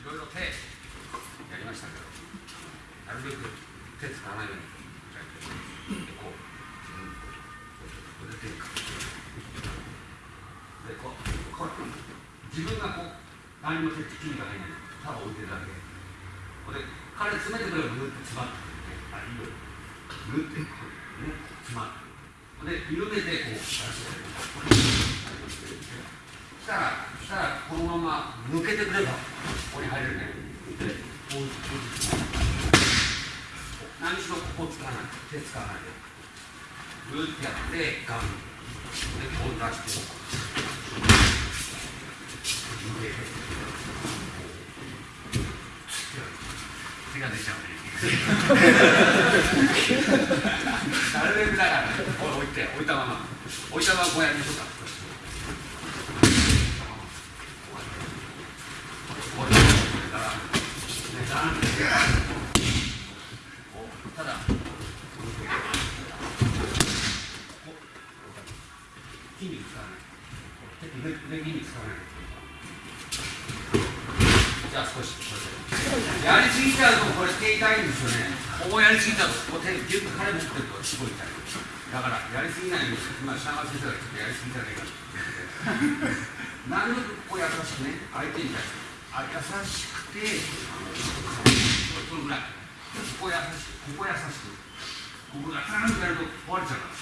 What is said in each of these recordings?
いろいろ手やりましたけどなるべく手使わないようにでこうこうで手かでこうこう自分がこう何も手筋が入らない。ただ置いてるだけ。これ彼詰めてくればグーって詰まってくるねあいいよグーってこうね詰まって。で緩めてこう出してくれる。したらしたらこのまま抜けてくればここに入れるねでこうこう何しろここ使わない手使わないでグーってやってガンでこう出して抜けて手が出ちゃうねなるべくだから置いて置いたまま。置いたまま。こうやりま。しょうかただ。筋肉使わない腕腕筋肉使わないじゃあ少しやりすぎちゃうとこれ手痛いんですよねこうやりすぎちゃうとこう手ギュッと彼持ってるとすごい痛いだからやりすぎないように今品川先生がちょっとやりすぎじゃないかなるべくこう優しくね相手に対して優しくてこのぐらいここ優しくここ優しくここがガーンとやると壊れちゃうか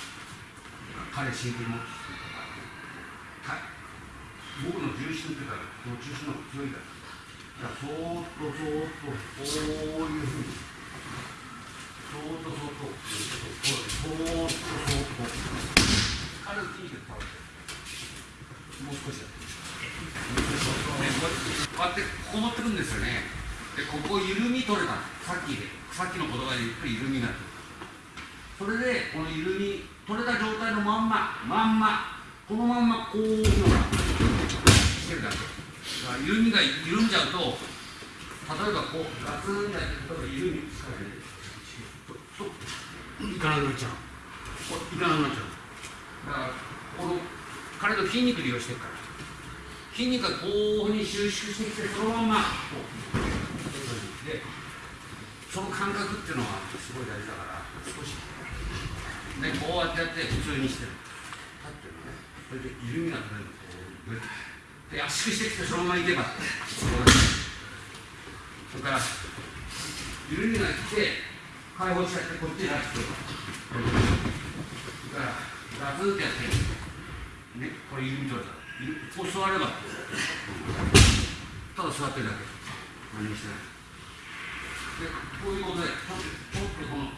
ら彼シンプル持って僕の重心っていうかこの重心の方が強いからそーっとそーっとこういうふうにそーっとそーっとそーっとそーっと彼の筋肉倒れてもう少しやってこうやってこもってくんですよねでここ緩み取れた。さっきさっきの言葉でゆっくり緩みがそれでこの緩み取れた状態のまんままんまこのまんまこういうのがしてるだけ。だから緩みが緩んじゃうと例えばこうガツンやって例えば緩みつかないかなくなっちゃう。いかなくなっちゃう。だからこの彼の筋肉利用してるから。筋肉がこうに収縮してきてそのままこうでその感覚っていうのはすごい大事だから少しでこうやってやって普通にしてる。立ってるのねそれで緩みが取れるこうで圧縮してきてそのままいけばそれから緩みが来て解放しちゃってこっちに出してそれからガツンってやってねこれ緩み取れたこう座ればただ座ってるだけ。何もしてない。でこういうことでちょっとょっとこの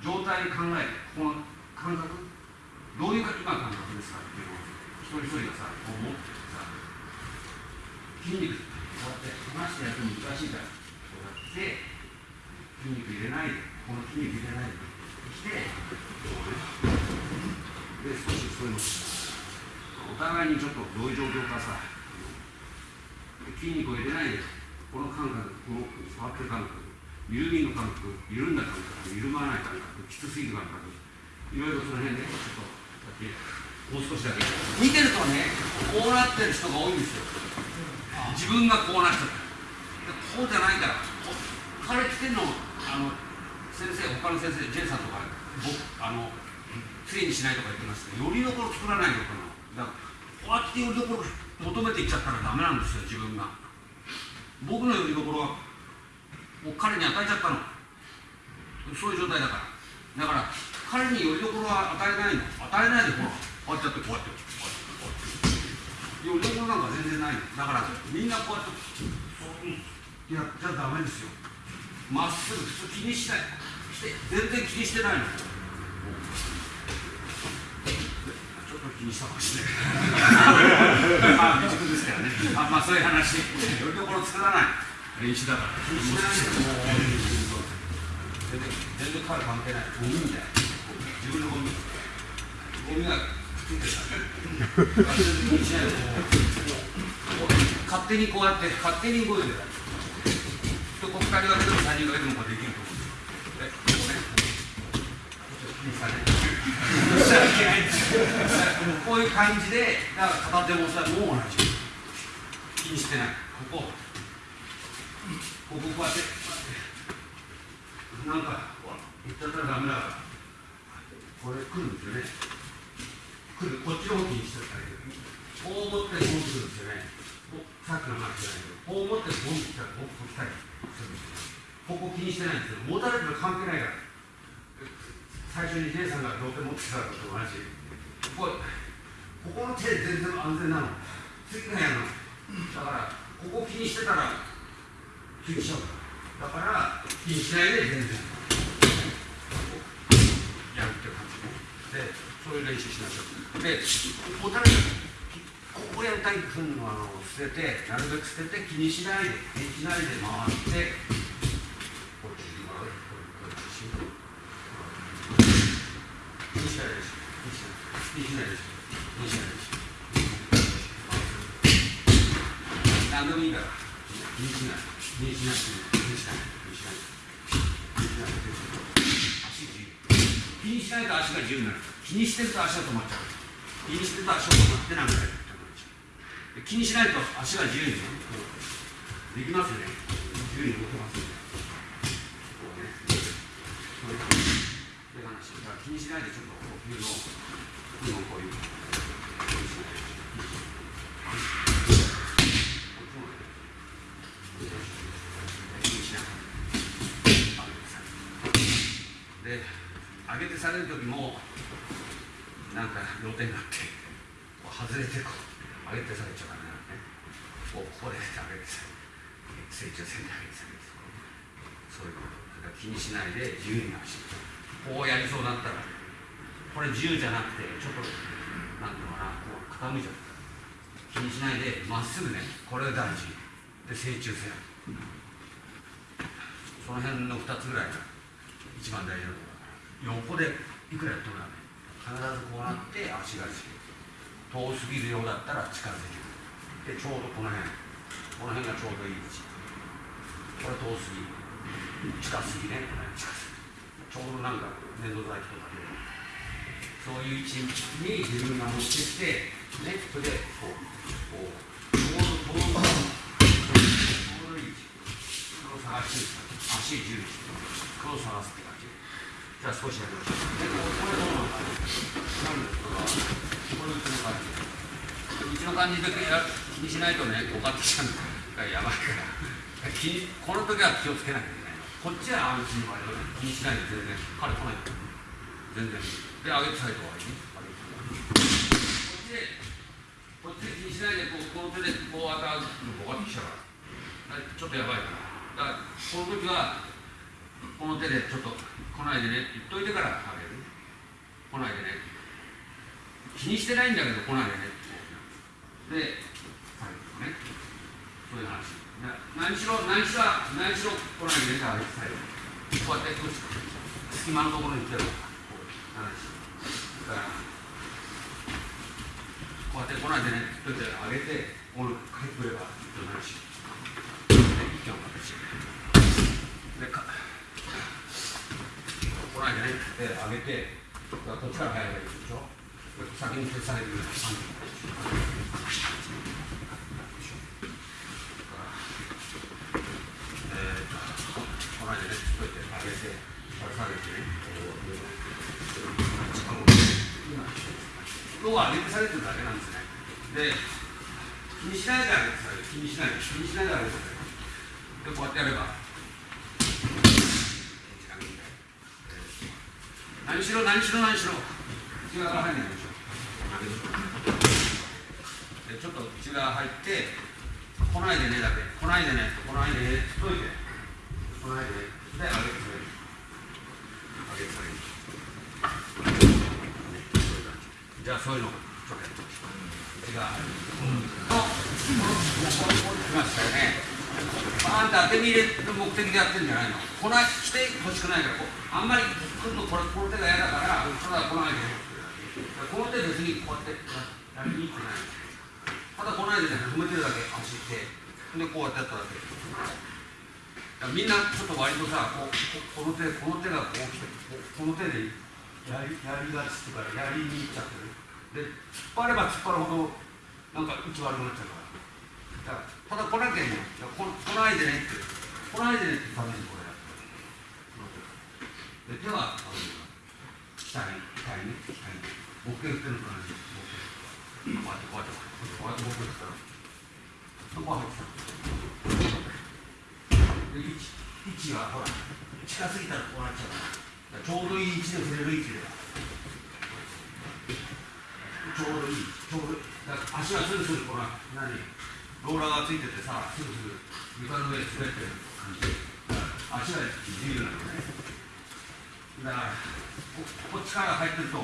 状態に考えてこの感覚どういうか今感覚ですかっていうのを一人一人がさこう持ってさ筋肉こうやって離してやると難しいからこうやって筋肉入れないでこの筋肉入れないでしてこうねで少しそういうのお互いにちょっとどういう状況かさ筋肉を入れないでこの感覚この触ってる感覚緩みの感覚緩んだ感覚緩まない感覚きつすぎる感覚いろいろその辺ねちょっとだけもう少しだけ。見てるとねこうなってる人が多いんですよ。自分がこうなっちゃったこうじゃないから彼来てんのあの先生他の先生 J さんとか僕あのきれいにしないとか言ってますけどよりどころ作らないのかな。だからこうやってよりどころ求めていっちゃったらダメなんですよ自分が。僕のよりどころはもう彼に与えちゃったの。そういう状態だから。だから彼によりどころは与えないの。与えないでほらこうやってやってこうやってこうやって。よりどころなんか全然ないの。だからみんなこうやってそうやっちゃダメですよ。まっすぐ普通気にしない。して全然気にしてないの。ちょっと気にしたかもしれないまあ未熟ですからねあまあそういう話よりどころ作らない練習だから気にしないでもう全然全然彼関係ないゴミみたいな自分のゴミゴミがくっついてるから全然しないでこう勝手にこうやって勝手に動いてるとこ2人がけでも3人がけでもこうできると思うんですよでこうねちょっと気にされこういう感じでだから片手もさもう同じ気にしてないこここここうやってなんかこう言っちゃったらダメだからこれ来るんですよね来るこっちの方気にしてたらいいこう持ってこう来るんですよねさっきの話じゃないけどこう持ってこう来たらこう来たりするんですよここ気にしてないんですけど持たれてる関係ないから最初に姉さんが両手持ってたのと同じ。ここここの手全然安全なの。次がやるの。だからここ気にしてたら気にしちゃうだから気にしないで全然。やるって感じでそういう練習しましょうで持たれここやりたいふうのあの捨ててなるべく捨てて気にしないで気にしないで回ってこっちに回るこっちに気にしないです気にしないです気にしないです何でもいいから気にしない気にしないと足が自由になる。気にしてると足が止まっちゃう気にしてると足が止まってなんかやる。気にしないと足が自由にねこうできますよね自由に動けますよねこうねそういう話だから気にしないでちょっと呼吸の呼吸のこういう気にしないで上げてされる時もなんか両手になってこう外れてこう上げてされちゃダメなのねこうここで上げてされ成長線で上げてされるそういうこと。だから気にしないで自由に走るこうやりそうだったらこれ自由じゃなくてちょっとなんていうのかなこう傾いちゃう。気にしないでまっすぐねこれが大事。で成虫線その辺の2つぐらいが一番大事なところ横でいくらやってもダメ必ずこうなって足が遠すぎるようだったら近づいてくる。でちょうどこの辺。この辺がちょうどいい位置。これ遠すぎ。近すぎね。この辺近すぎ。ちょうどなんか粘土剤とかでそういう位置に自分が持ってきてねそれでこうこうちょうどこのちょうどいい位置。これを探して足十字。これを探すって感じ。じゃあ少しやりましょうでこれどうなのかなん。ですこれはうちの感じうちの感じでや気にしないとね、ごかってきちゃうからやばいから気にこの時は気をつけなきゃいけないこっちは安心の場合は気にしないで全然彼来ない全然で上げてサイドはね上げてこっちでこっちで気にしないでこうこの手でこう当たるのごかってきちゃうからちょっとやばいからだからこの時はこの手でちょっと来ないでねって言っといてから上げる来ないでね気にしてないんだけど来ないでねで、最後ね、そういう話。何しろ、何しろ、何しろ来ないでね、上げて最後。こうやって隙間のところに来てるこう話。だから、こうやって来ないでねって言っ、といて上げて、この帰ってくれば、となるし。で、一挙の形。で、か来ないでね、で、上げて、こっちから入ればいいでしょ？先に消される。ような感じ。この間ね、ちょっと上げて、下げて。ね、今日は上げて。されて。るだけなんですね。で、気にしないで上げて。される、気にしないで、気にしないで上げて。される。で、こうやって。やれば、何しろ、何しろ、内側から入んないでしょ。でちょっと内側入って来ないでねだけ来ないでね来ないでねっといて来ないでねで上げてくれる上げてくれる、じゃあそういうのちょっとやってみましょう内側入るとこれこれ来ましたよねあんた当て身入れる目的でやってるんじゃないの？来ない来てほしくないから。あんまり来るのこれこの手が嫌だからただ来ないでねこの手別にこうやってやりにくくない。ただ来ないでね止めてるだけ足って。でこうやってやっただけ。だみんなちょっと割とさここの手この手がこう来てこの手でやりやりがちっていうかやりにいっちゃってる。で突っ張れば突っ張るほどなんか位置悪くなっちゃうから。ただ来なきゃいいの来来ないでねってこの間でねってためにこれやってで手はあの下に下にね下に持ってるっていうのと同じ持ってるこうやってこうやってこうやってこうやって持ってるからそこは入ってたで位置はほら近すぎたらこうなっちゃうからちょうどいい位置で触れる位置でちょうどいいちょうどいいだから足はスルスルこの何ローラーがついててさスルスル床の上で滑ってる感じ足が自由なん。だねだからここっちから入ってると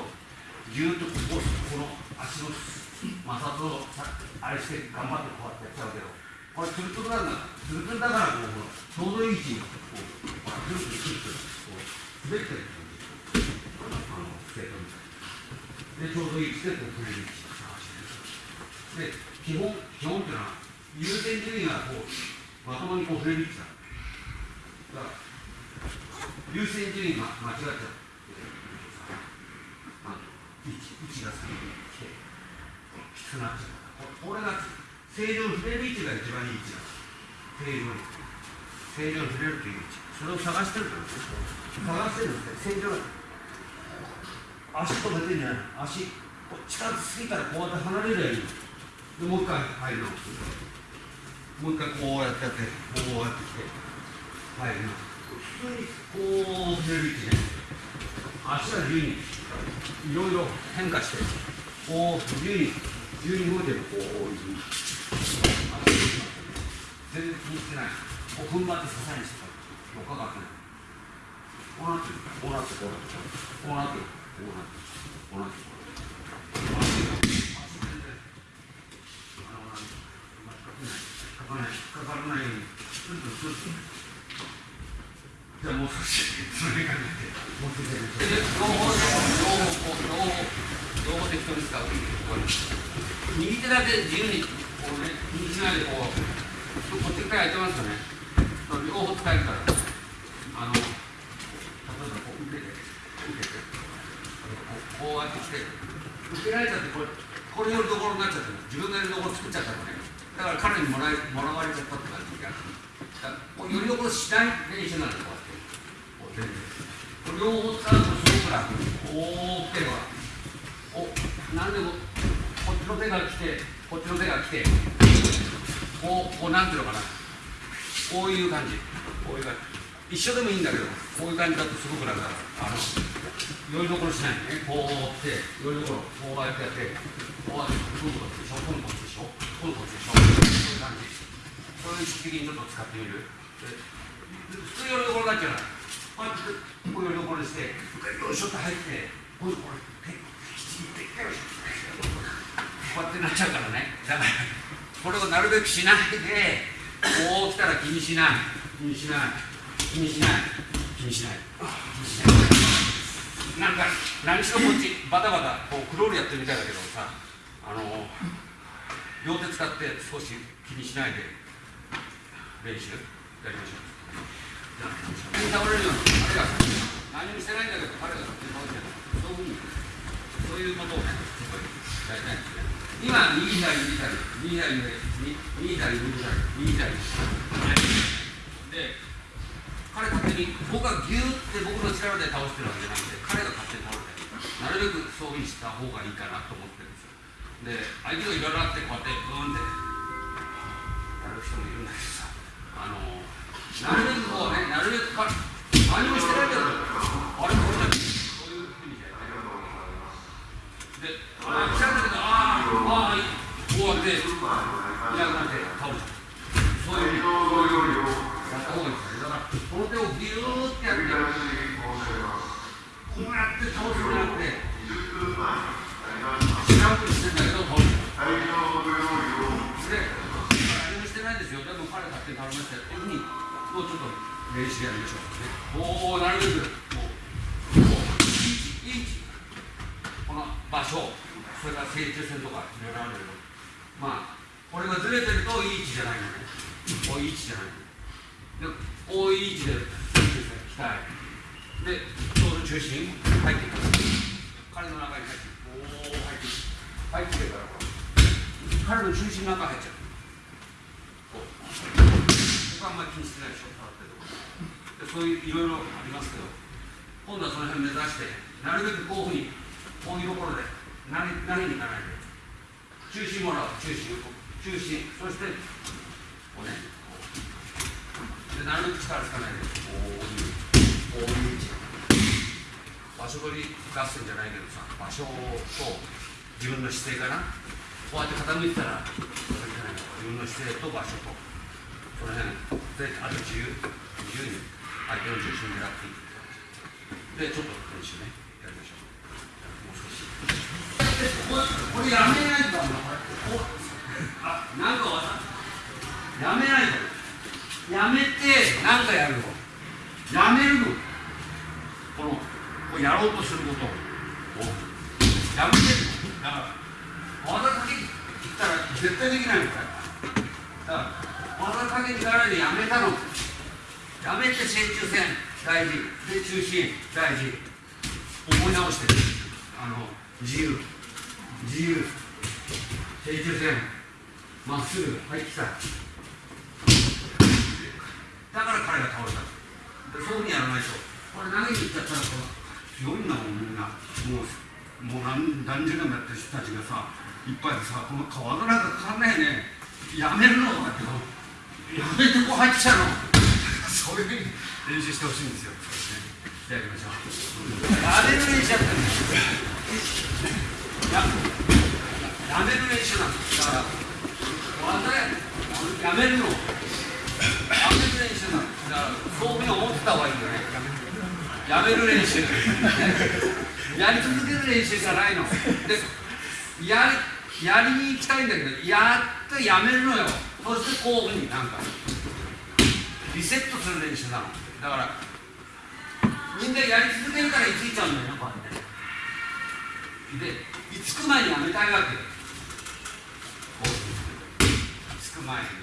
ぎゅーっとこうこの足の摩擦をさあれして頑張ってこうやってやっちゃう。けどこれツルツルなんだツルツルだからこうちょうどいい位置にこうほらツルツルツルツルこう滑ってる感じあのスケートみたいでちょうどいい位置でこう触れる位置を探してるで基本基本っていうのは優先順位がこうまともにこう触れる位置だ。から優先順位が間違っちゃうあの位置位置が先に来てきつくなっちゃうこれが正常に触れる位置が一番いい位置だ。正常に正常に触れるという位置それを探してるから探してるんですね正常足止めてんじゃない足こう近づすぎたらこうやって離れるようにでもう一回入るのもう一回こうやってやってこうやってきて。入る普通にこう触れる位置ね足が自由にいろいろ変化してこう自由に自由に動いてる。こういうふうに全然気にしてない。こう踏ん張って支えにしてたよかかってない。こうなってる。こうなってこうなってこうなってこうなってこうなってこうなって足全然あのなんかからないようにスルスルスルスルじゃあもう少しそれかけてもう少しで両方両方こう両方両方適当に使う右手だけ自由にこうね気にしないでこうこっちからやってますよね両方使えるからあの例えばこう受けて受けてこうこうやってきて受けられちゃってこれこれよるところになっちゃって自分がやるところ作っちゃったのね。だから彼にもらいもらわれちゃったって感じがだからこうよりどころしない練習なんですこうやってこう全然これ両方使うとすごく楽こう来てばおなんでもこっちの手が来てこっちの手が来てこうこうなんていうのかなこういう感じこういう感じ一緒でもいいんだけどこういう感じだとすごく楽だかあのよりどころしないね。こうってよりどころこうやってやってこうやってこうこっちでしょこうこっちでしょこうこっちでしょそういう感じ。そういう意識的にちょっと使ってみる。普通よりどころになっちゃうこうやってこうよりどころにしてよいしょって入ってこうこれこうやってなっちゃうからね。だからこれをなるべくしないでこう来たら気にしない。気にしない。気にしない。気にしない。気にしなんか何しろこっちバタバタこうクロールやってるみたいだけどさあの両手使って少し気にしないで練習やりましょう。じゃあ下に倒れるようにあれが何もしてないんだけど彼がそういうふうにそういうことをねやりたいんですね今右左右左右左右左右左右左で彼勝手に僕がギューって僕の力で倒してるわけじゃなくて彼が勝手に倒れてなるべくそうした方がいいかなと思ってるんですよ。で相手がいろいろあってこうやってブーンってやる人もいるんだけどさあのなるべくこうねなるべくか何もしてないけどあれこれだけそういうふうにやってるで、ああ、来たんだけど、ああ、ああ、こうやって、いなくなって倒れちゃう。そういう、そういうやった方がいいですね。だから、この手をギューってやって、こうやって倒すんじゃなくて、知らんぷりしてんだけど、倒れちゃう。で、何もしてないですよ。でも彼勝手に倒れましたよ。っていうふうに、もうちょっと練習やりましょう。ね、おお、なるべく、こう、こう、いい位置、いい位置。この場所それから正中線とかいろいろあるけどまあこれがずれてるといい位置じゃないのねこういう位置じゃないのでこうい位置で正中線鍛えでちょうど中心入っていく彼の中に入ってこう入っていく入ってるから彼の中心の中入っちゃう。こうここがあんまり気にしてないでしょ触ってるとこでそういういろいろありますけど今度はその辺目指してなるべくこういうふうにこういうところで投げ投げに行かないで中心もらう。中心中心そしてこうねでなるべく力つかないでこういうこういう位置場所取り合戦じゃないけどさ場所と自分の姿勢かなこうやって傾いてたら自分の姿勢と場所とその辺であと自由自由に相手の重心を狙っていくでちょっと練習ねやりましょうもう少しこれこれやめないとダメだこれこうあなんかわかった。やめないと。やめてなんかやるの。やめるの。このこうやろうとすることを。やめてるの。だから技かけに行ったら絶対できないの。かだから技かけに行かないでやめたの。やめて正中線大事。で中心大事。思い直して。あの自由。自由。正中線まっすぐはい来た。から彼が倒れたでそういうふうにやらないとこれ投げに行っちゃったらこう強いんだもんみんなもうもう何何十年もやってる人たちがさいっぱいでさこの川の中かかんないねやめるのだけどやめてこう入ってきたのそういうふうに練習してほしいんですよ、ね、じゃあやりましょうやめる練習やってるややめる練習なんですだから技ややめるのやめる練習なんですだからそういうふうに思ってた方がいいよね。やめる練習。やり続ける練習じゃないの。でやりやりに行きたいんだけどやってやめるのよ。そしてこういうふうになんかリセットする練習なのだからみんなやり続けるから居ついちゃうんだよねこうやってで居つく前にやめたいわけ。よこういうつく前に。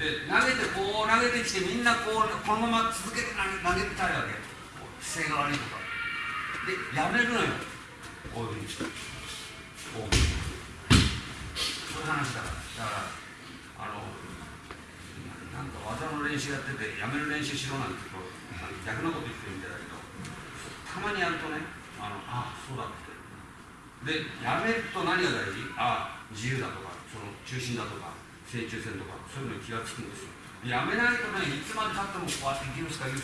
で投げてこう投げてきてみんなこうこのまま続けて投げ投げたいわけ。姿勢が悪いとか。でやめるのよ。こういうふうにしてこう。そういう話だから。だからあのなんか技の練習やっててやめる練習しろなんてこう逆なこと言ってるみたいだけどたまにやるとねあのあそうだって。でやめると何が大事？あ自由だとかその中心だとか。正中線とかそういうのに気がつくんですよ。やめないとねいつまでたってもこうやって生きるしか相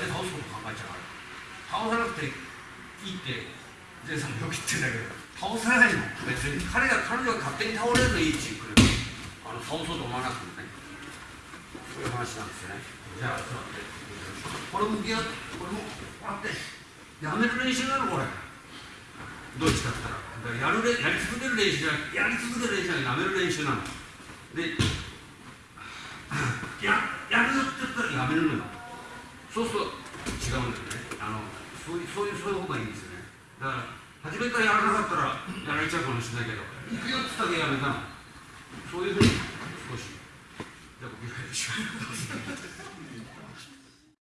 手倒すこと考えちゃうから。倒さなくていいってジェイさんもよく言ってんだけど倒さないの。別に彼が彼女が勝手に倒れるのいいって言うくれる。あの倒そうと思わなくてもね。そういう話なんですよね。じゃあ座って。これ向き合ってこれもこうやってやめる練習なのこれ。どっちかって言ったら。だらやるれやり続ける練習じゃなくてやり続ける練習じゃなくてやめる練習なの。でややるぞって言ったらやめるのよ。そうすると違うんだよね。あのそういうそういうそういう方がいいんですよね。だから初めからやらなかったらやられちゃうかもしれないけど行くよって言ったらやめたの。そういうふうに少しじゃあ僕やりましょう